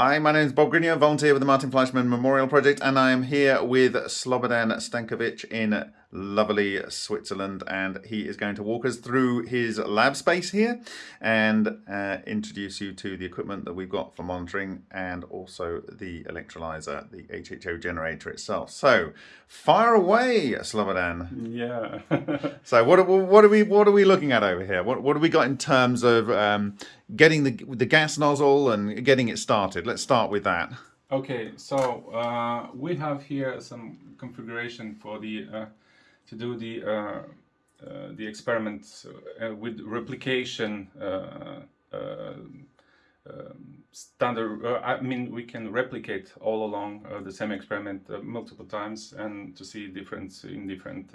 Hi, my name is Bob Greenyer, volunteer with the Martin Fleischmann Memorial Project, and I am here with Slobodan Stankovic in lovely Switzerland, and he is going to walk us through his lab space here and uh, introduce you to the equipment that we've got for monitoring and also the electrolyzer, the HHO generator itself. So, fire away, Slobodan. Yeah. so, what, what are we what are we looking at over here? What what have we got in terms of um, getting the the gas nozzle and getting it started? Let's start with that. Okay, so uh, we have here some configuration for the uh, to do the uh, uh, the experiments uh, with replication standard. I mean, we can replicate all along the same experiment multiple times and to see difference in different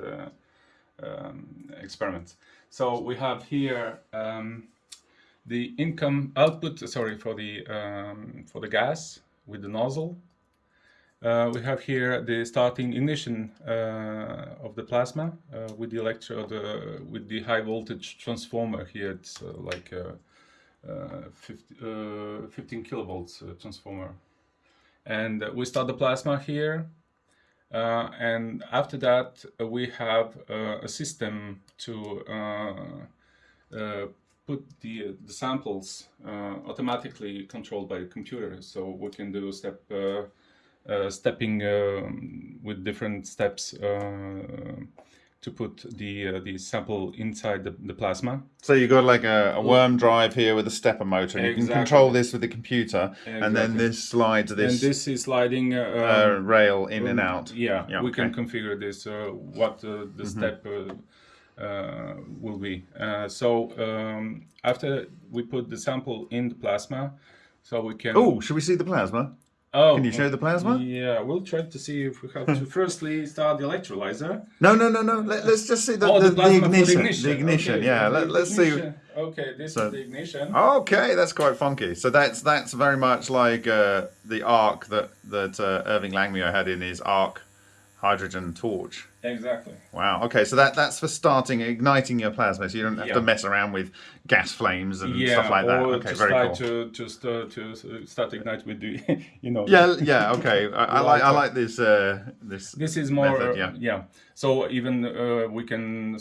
um, experiments. So we have here um, the income output. Sorry for the um, for the gas with the nozzle uh, we have here the starting ignition uh, of the plasma uh, with the electrode uh, with the high voltage transformer here. It's uh, like a, 50, 15 kilovolts transformer. And we start the plasma here and after that we have a system to put the, the samples automatically controlled by the computer. So we can do step uh, stepping um, with different steps uh, to put the uh, the sample inside the, the plasma. So you've got like a, a worm drive here with a stepper motor, and exactly. you can control this with the computer, exactly. and then this slides this. And this is sliding uh, um, rail in and out. Yeah, yeah we okay. can configure this uh, what the mm -hmm. step will be. so um, after we put the sample in the plasma, so we can. Oh, should we see the plasma? Oh, can you show the plasma? Yeah, we'll try to see if we have to firstly start the electrolyzer. No, no, no, no. Let, us just see the, oh, the, the, the, ignition. the, ignition. The ignition. Okay, yeah, let, us see. Okay, this so, is the ignition. Okay, that's quite funky. So that's that's very much like uh, the arc that that uh, Irving Langmuir had in his arc hydrogen torch. Exactly. Wow. Okay, so that that's for starting igniting your plasma, so you don't have yeah. to mess around with gas flames and yeah, stuff like that. Okay, just very cool. to just uh, to start ignite with the you know. Yeah. Yeah. Okay. I, I like I like this uh, this. This is more. Method, yeah. Uh, yeah. So even uh, we can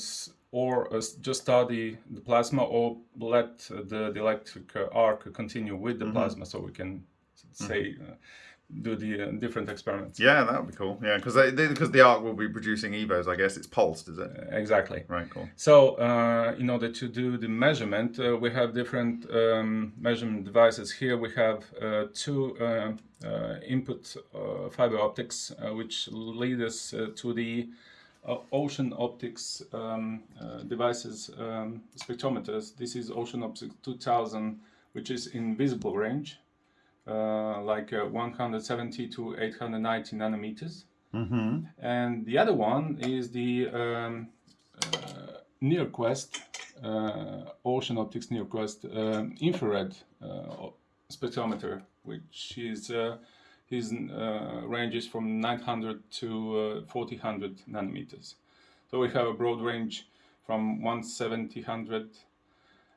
or uh, just study the, plasma or let the, the electric arc continue with the mm -hmm. plasma so we can say mm -hmm do the uh, different experiments. Yeah, that would be cool. Yeah, because because the arc will be producing EVOs, I guess it's pulsed, is it? Uh, exactly. Right. Cool. So uh, in order to do the measurement, uh, we have different um, measurement devices. Here we have uh, two uh, input fiber optics, which lead us to the Ocean Optics um, devices um, spectrometers. This is Ocean Optics 2000, which is in visible range. Uh, like uh, 170 to 890 nanometers. Mm -hmm. And the other one is the um, uh, NIRQuest, Ocean Optics NIRQuest um, infrared spectrometer, which is his uh, ranges from 900 to uh, 4000 nanometers. So we have a broad range from 170,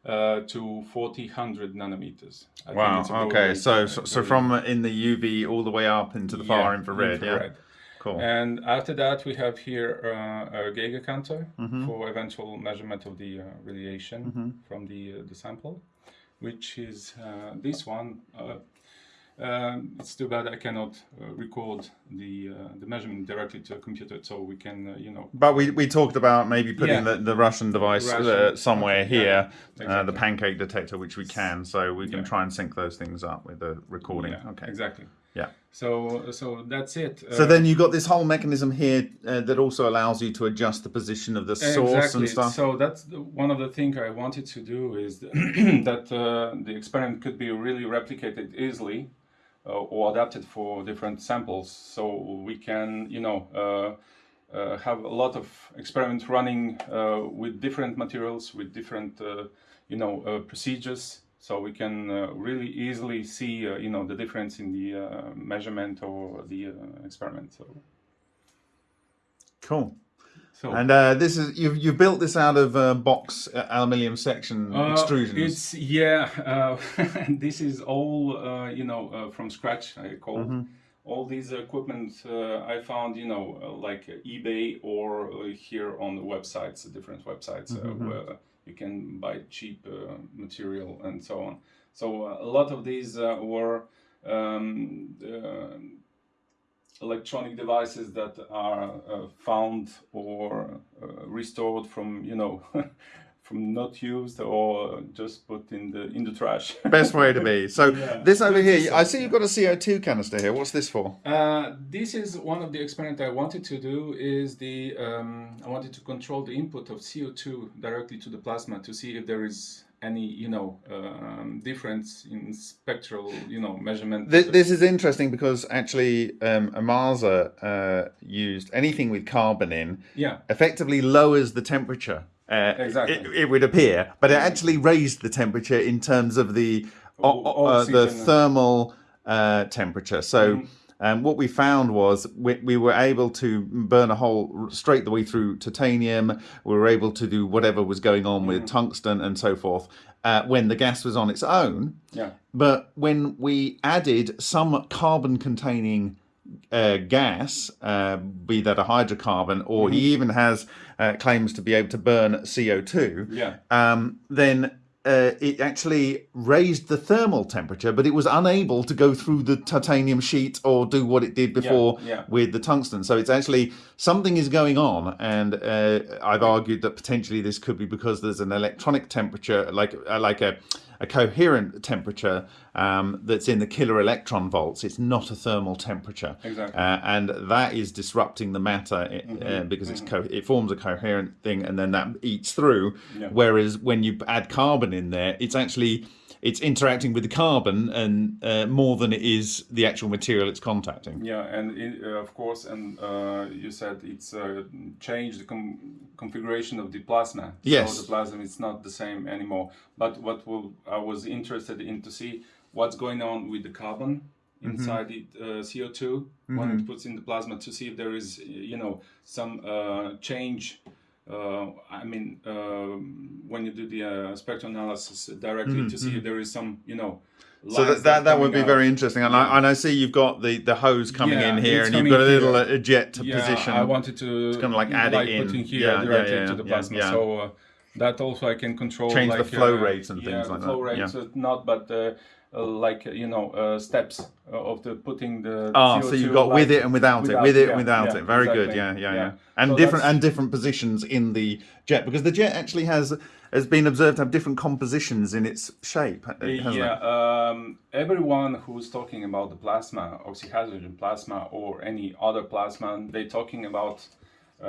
uh, to 4000 nanometers. I wow. Okay. So, so, so from in the UV all the way up into the yeah, far infrared. infrared. Yeah. Cool. And after that, we have here uh, a Geiger counter mm -hmm. for eventual measurement of the uh, radiation mm -hmm. from the uh, the sample, which is uh, this one uh, um, it's too bad I cannot uh, record the uh, the measurement directly to a computer, so we can, uh, you know. But we, we talked about maybe putting yeah. the, the Russian device uh, Russian, somewhere okay, here, yeah, exactly. Uh, the pancake detector, which we can, so we can yeah. try and sync those things up with the recording. Okay. Exactly. Yeah. So so that's it. so uh, then you got this whole mechanism here that also allows you to adjust the position of the source exactly. and stuff. So that's the, one of the things I wanted to do is that the experiment could be really replicated easily uh, Uh, or adapted for different samples. So we can, you know, uh, uh, have a lot of experiments running uh, with different materials, with different, uh, you know, procedures. So we can really easily see, you know, the difference in the measurement or the experiment. So. Cool. So And uh, this is you've you built this out of uh, box uh, aluminium section Uh, extrusions. It's yeah. Uh, this is all uh, you know uh, from scratch. I call Mm-hmm. all these equipment uh, I found you know like eBay or uh, here on the websites, different websites Mm-hmm. uh, where you can buy cheap uh, material and so on. So uh, a lot of these uh, were. Um, uh, electronic devices that are uh, found or uh, restored from you know from not used or just put in the in the trash Best way to be. So Yeah. this over here, I see you've got a CO2 canister here. What's this for? Uh, this is one of the experiments I wanted to do. Is the um, I wanted to control the input of CO2 directly to the plasma to see if there is any you know um, difference in spectral you know measurement. This, this is interesting because actually um, Amasa uh, used anything with carbon in yeah, effectively lowers the temperature. Uh, Exactly. It, it would appear, but it actually raised the temperature in terms of the uh, the thermal uh, temperature. So. Um, what we found was we, we were able to burn a hole straight the way through titanium. We were able to do whatever was going on with tungsten and so forth uh, when the gas was on its own. yeah. But when we added some carbon containing uh, gas, uh, be that a hydrocarbon, or he even has uh, claims to be able to burn CO2, Yeah. um, then uh, it actually raised the thermal temperature, but it was unable to go through the titanium sheet or do what it did before yeah. with the tungsten. So it's actually something is going on, and uh, I've argued that potentially this could be because there's an electronic temperature, like uh, like a a coherent temperature um, that's in the kilo electron volts. It's not a thermal temperature, Exactly. uh, and that is disrupting the matter uh, because it's co- it forms a coherent thing, and then that eats through. Yeah. Whereas when you add carbon in there, it's actually it's interacting with the carbon and uh, more than it is the actual material it's contacting. Yeah, and it, uh, of course, and uh, you said it's uh, changed the com- configuration of the plasma. Yes. So the plasma is not the same anymore. But what will, I was interested in to see what's going on with the carbon inside the uh, CO2 when it puts in the plasma to see if there is, you know, some uh, change. Uh, I mean, um, when you do the uh, spectral analysis directly to see if there is some, you know. So that, that, that would be out. very interesting. And, I, and I see you've got the, the hose coming Yeah, in here and you've got a little uh, jet to yeah, position. I wanted to kinda like add it in. put in here Yeah, yeah, directly yeah, to the plasma. yeah. So uh, that also I can control. Change the flow uh, rates and yeah, things like flow that, rates, yeah. uh, not, but uh, uh, like uh, you know uh, steps uh, of the putting the. Ah, so CO2 you've got with it and without, it, with it yeah, and without yeah, it. Very good. exactly. Yeah, yeah, yeah. Yeah. And So different that's- and different positions in the jet because the jet actually has has been observed to have different compositions in its shape. Yeah, um, everyone who's talking about the plasma, oxyhydrogen plasma, or any other plasma, they're talking about uh,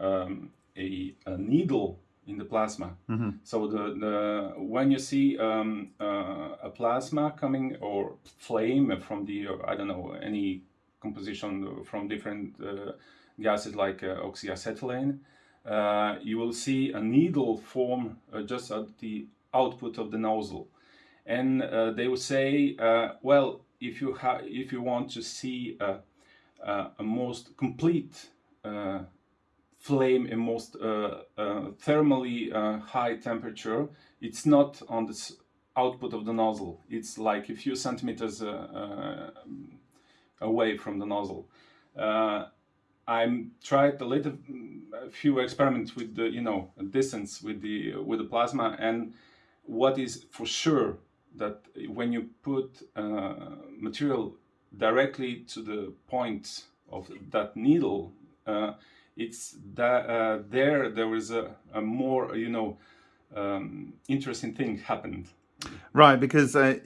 um, a, a needle in the plasma. So the, the when you see um, uh, a plasma coming or flame from the I don't know any composition from different uh, gases like uh, oxyacetylene, uh, you will see a needle form uh, just at the output of the nozzle, and uh, they will say, uh, well, if you if you want to see a, a, a most complete uh, flame in most uh, uh, thermally uh, high temperature, it's not on the output of the nozzle. It's like a few centimeters away from the nozzle. I'm tried a little, a few experiments with the, you know, distance with the with the plasma, and what is for sure that when you put uh, material directly to the point of that needle, uh, it's that uh, there was a, a more you know um, interesting thing happened. Right, because uh,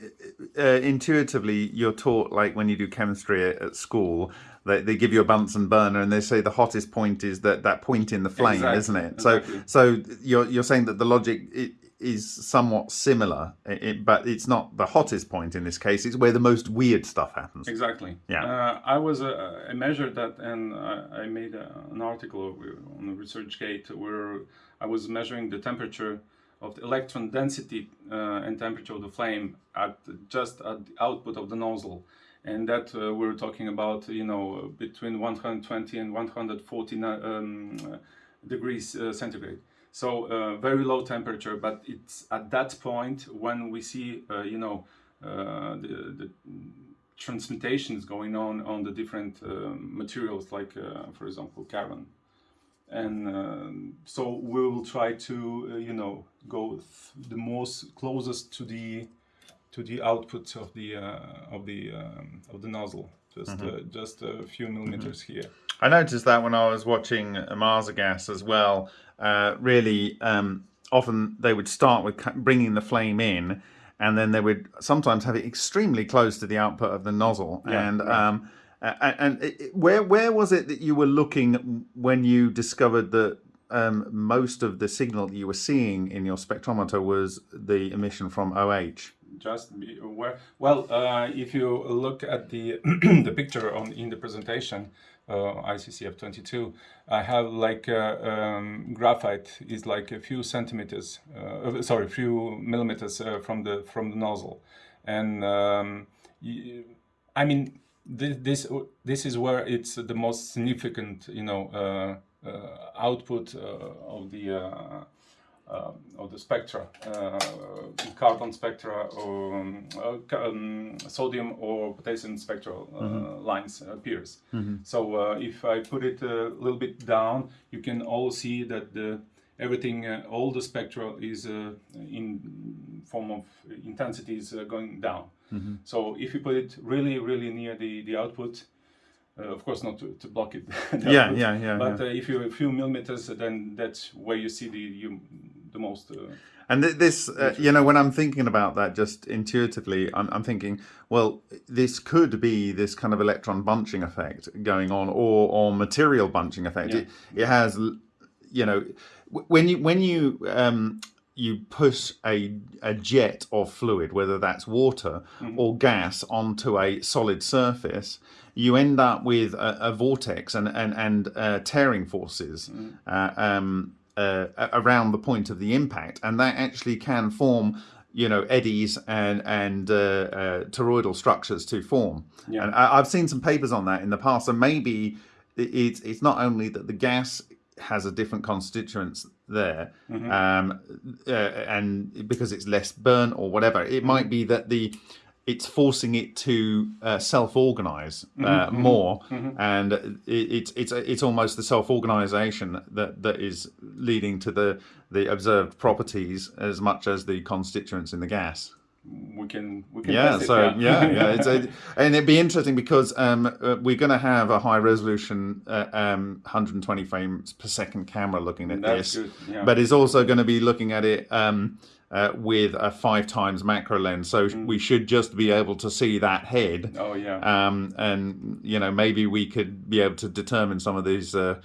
uh, intuitively you're taught, like when you do chemistry at, at school, they, they give you a Bunsen burner and they say the hottest point is that, that point in the flame, Exactly, isn't it? exactly. So, so you're you're saying that the logic i is somewhat similar, i it, but it's not the hottest point in this case. It's where the most weird stuff happens. Exactly. Yeah. Uh, I was uh, I measured that and uh, I made uh, an article on the ResearchGate where I was measuring the temperature of the electron density uh, and temperature of the flame at just at the output of the nozzle, and that uh, we're talking about you know between 120 and 140 um, degrees uh, centigrade. So uh, very low temperature, but it's at that point when we see, uh, you know, uh, the, the transmutations going on on the different uh, materials, like, uh, for example, carbon. And um, so we will try to, you know, go the most closest to the to the output of the of the um, of the nozzle, just mm -hmm. just a few millimeters mm -hmm. here. I noticed that when I was watching Marsagas as well. Uh, really, um, often they would start with bringing the flame in, and then they would sometimes have it extremely close to the output of the nozzle. Yeah, and um, and, and it, where where was it that you were looking when you discovered that um, most of the signal that you were seeing in your spectrometer was the emission from OH? Just where well, uh, if you look at the the picture on in the presentation, uh, ICCF22, I have like uh, um, graphite is like a few centimeters, uh, sorry, a few millimeters from the from the nozzle, and um, I mean this, this this is where it's the most significant, you know, output of the uh, of the spectra, uh, carbon spectra, or um, uh, um, sodium or potassium spectral mm -hmm. lines appears. Mm -hmm. So if I put it a little bit down, you can all see that the everything, all the spectra is in form of intensity is going down. Mm -hmm. So if you put it really, really near the, the output, uh, of course, not to, to block it. yeah, yeah, yeah. But yeah. Uh, if you're a few millimeters, then that's where you see the you, the most. Uh, and this, uh, you know, when I'm thinking about that, just intuitively, I'm, I'm, thinking, well, this could be this kind of electron bunching effect going on, or or material bunching effect. Yeah. It, it has, you know, when you when you um, you push a, a jet of fluid, whether that's water mm -hmm. or gas, onto a solid surface, you end up with a, a vortex and and and uh, tearing forces. Mm -hmm. um, uh, around the point of the impact, and that actually can form you know eddies and and uh, uh, toroidal structures to form. Yeah. And I, have seen some papers on that in the past. So maybe it's it's not only that the gas has a different constituents there, mm -hmm. um, uh, and because it's less burn or whatever, it might mm-hmm. be that the it's forcing it to uh, self-organize uh, mm -hmm, more, mm -hmm. and it's it's it's almost the self-organization that that is leading to the the observed properties as much as the constituents in the gas. We can, we can yeah. so it, yeah, yeah, yeah. It's and it'd be interesting because um, uh, we're going to have a high resolution, uh, um, 120 frames per second camera looking at That's this, yeah. but it's also going to be looking at it. Um, uh, with a five times macro lens. So mm. we should just be able to see that head. Oh yeah. Um, and you know maybe we could be able to determine some of these uh,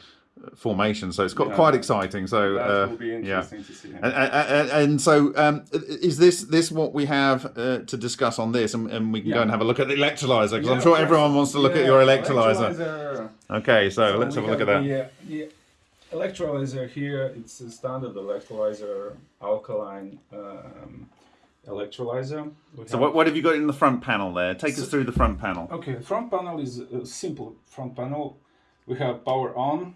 formations. So it's got yeah, quite exciting. So that uh, will be interesting yeah. to see. And, and, and, so um, is this this what we have uh, to discuss on this, and, and we can yeah. go and have a look at the electrolyzer because I'm sure everyone wants to look at your electrolyzer. electrolyzer. Okay, so, so let's have a look at that. Yeah, yeah electrolyzer here, it's a standard electrolyzer, alkaline um, electrolyzer. We so what, what have you got in the front panel there? Take so, us through the front panel. Okay, the front panel is a simple front panel. We have power on,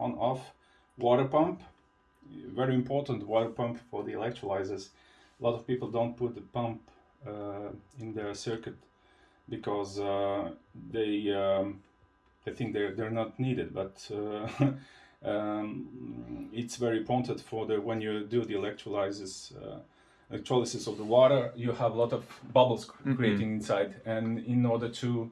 on off, water pump, very important water pump for the electrolyzers. A lot of people don't put the pump uh, in their circuit because uh, they um, they think they're, they're not needed, but uh, um, it's very important for the when you do the electrolysis uh, electrolysis of the water you have a lot of bubbles mm -hmm. creating inside and in order to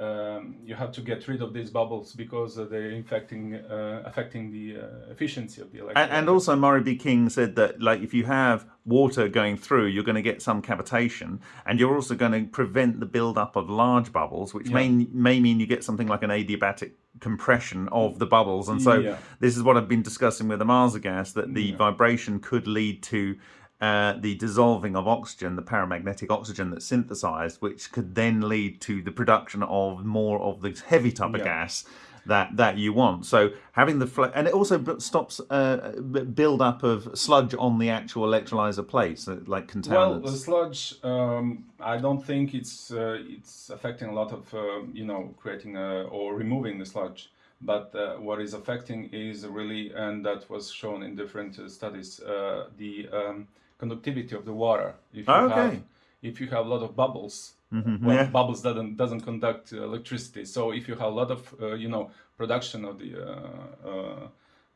um, you have to get rid of these bubbles because uh, they're infecting, uh, affecting the uh, efficiency of the. And, and, also, Moray B. King said that, like, if you have water going through, you're going to get some cavitation, and you're also going to prevent the buildup of large bubbles, which yeah. may may mean you get something like an adiabatic compression of the bubbles. And so, yeah. this is what I've been discussing with the Marsagas that the yeah. vibration could lead to uh, the dissolving of oxygen, the paramagnetic oxygen that's synthesized, which could then lead to the production of more of the heavy type of gas that that you want. So having the flow, and it also stops uh, build up of sludge on the actual electrolyzer plates, like contaminants. Well, the sludge, um, I don't think it's uh, it's affecting a lot of uh, you know creating a, or removing the sludge But uh, what is affecting is really, and that was shown in different uh, studies, uh, the um, conductivity of the water. If you Okay. have if you have a lot of bubbles, Mhm, well, yeah. bubbles doesn't doesn't conduct uh, electricity. So if you have a lot of uh, you know production of the uh, uh,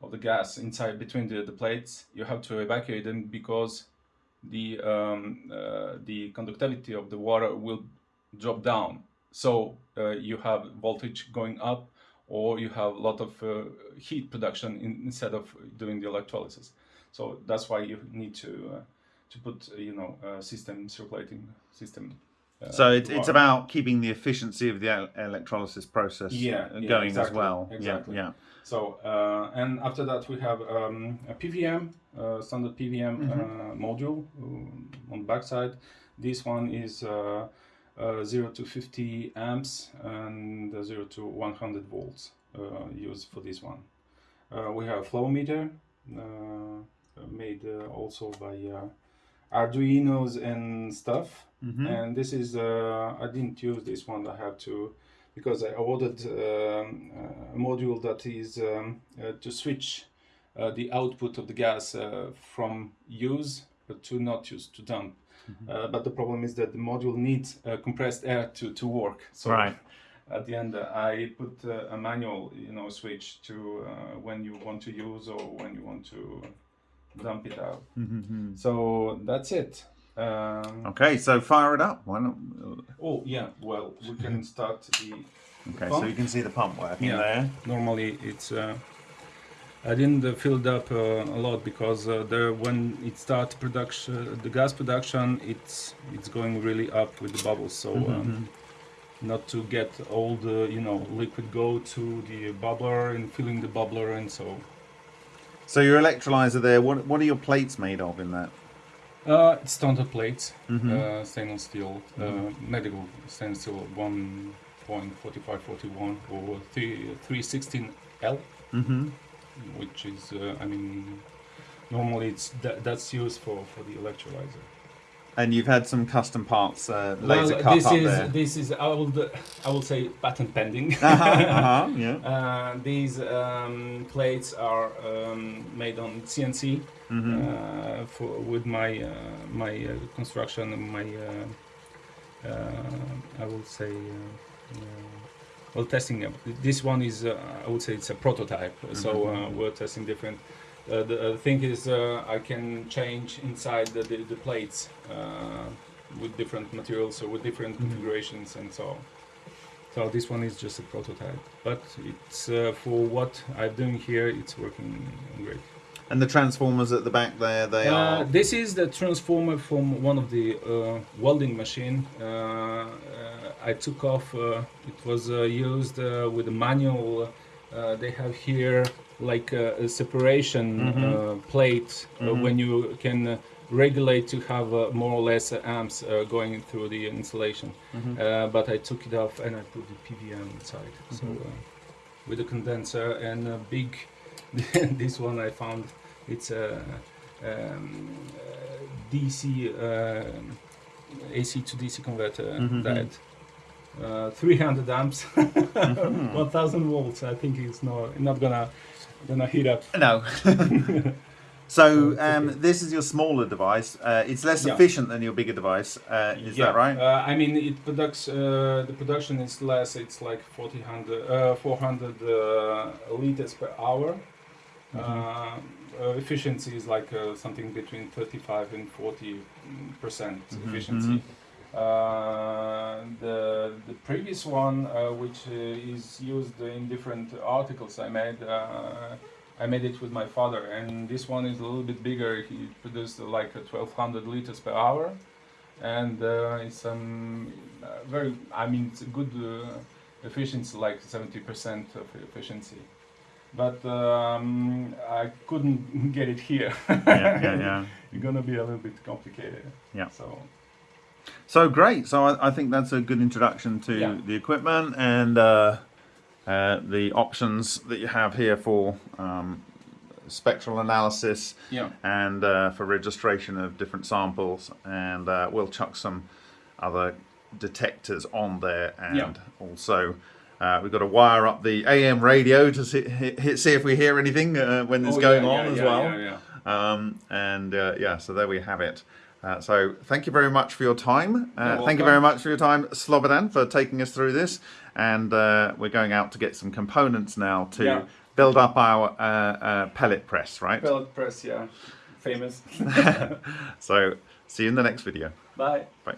of the gas inside between the, the plates, you have to evacuate them because the um, uh, the conductivity of the water will drop down. So uh, you have voltage going up, or you have a lot of uh, heat production in, instead of doing the electrolysis. So that's why you need to uh, to put uh, you know a system circulating system. uh, So it's, it's about keeping the efficiency of the electrolysis process Yeah, uh, yeah, going as well. exactly. Yeah, So uh, and after that we have um, a PVM, uh, standard PVM uh, module um, on the backside. This one is uh, uh, 0 to 50 amps and uh, 0 to 100 volts uh, used for this one. Uh, we have a flow meter uh, made uh, also by uh, Arduinos and stuff. Mhm. And this is uh, I didn't use this one. I have to because I ordered um, a module that is um, uh, to switch uh, the output of the gas uh, from use to not use to dump. Uh, but the problem is that the module needs uh, compressed air to, to work. So Right. at the end, uh, I put uh, a manual, you know, switch to uh, when you want to use or when you want to dump it out. Mhm. So that's it. Um, Okay, so fire it up. Why not? oh yeah, well we can start the Okay, Pump? so you can see the pump working Yeah. there. normally it's uh, I didn't uh, fill it up uh, a lot because uh, there when it starts production the gas production it's it's going really up with the bubbles so um, not to get all the you know liquid go to the bubbler and filling the bubbler and so So your electrolyzer there. What what are your plates made of in that? uh, it's standard plates Mm-hmm. uh, stainless steel uh, medical stainless steel 1.4541 or 3 316L Mm-hmm. which is uh, I mean normally it's that, that's used for for the electrolyzer. And you've had some custom parts uh, laser cut this up is there. this is I will I will say patent pending. uh-huh, uh-huh, yeah. Uh, these um, plates are um, made on CNC Mm-hmm. uh, for with my uh, my uh, construction and my uh, uh, I will say uh, uh, well testing. uh, This one is uh, I would say it's a prototype. So uh, we're testing different. Uh, the uh, thing is uh, I can change inside the, the, the plates uh, with different materials or with different configurations and so. on. So this one is just a prototype, but it's uh, for what I'm doing here. It's working great. And the transformers at the back there, they Uh, are. this is the transformer from one of the uh, welding machine. Uh, uh, I took off. Uh, it was uh, used uh, with a manual. Uh, they have here like a, a separation uh, plate uh, when you can uh, regulate to have uh, more or less uh, amps uh, going through the installation. Uh, but I took it off and I put the PVM inside. So uh, with a condenser and a big. this one I found. It's a um, DC AC to DC converter that uh, 300 amps, 1000 volts. I think it's not not gonna gonna heat up. No. so um, okay. this is your smaller device. Uh, it's less Yeah. efficient than your bigger device. Uh, is that right? Uh, I mean, it products uh, the production is less. It's like 400, uh, 400 uh, liters per hour. Uh, uh, efficiency is like uh, something between 35 and 40 percent Mm-hmm, efficiency. Uh, the the previous one, uh, which uh, is used in different articles I made, uh, I made it with my father, and this one is a little bit bigger. He produced uh, like uh, 1200 liters per hour, and uh, it's um, uh, very. I mean, it's a good uh, efficiency, like 70% of efficiency. But um, I couldn't get it here. yeah, yeah, yeah. It's gonna be a little bit complicated. Yeah. So. So great. So I, I think that's a good introduction to Yeah. the equipment and uh, uh, the options that you have here for um, spectral analysis Yeah. and uh, for registration of different samples. And uh, we'll chuck some other detectors on there and Yeah. also Uh, we've got to wire up the AM radio to see, see if we hear anything uh, when it's Oh, going yeah, on yeah, as yeah, well. yeah, yeah. Um, and uh, yeah, so there we have it. Uh, so thank you very much for your time. Uh, thank you very much for your time, Slobodan, for taking us through this. And uh, we're going out to get some components now to Yeah. build up our uh, uh, pellet press, right? Pellet press, yeah, famous. So see you in the next video. Bye. Bye.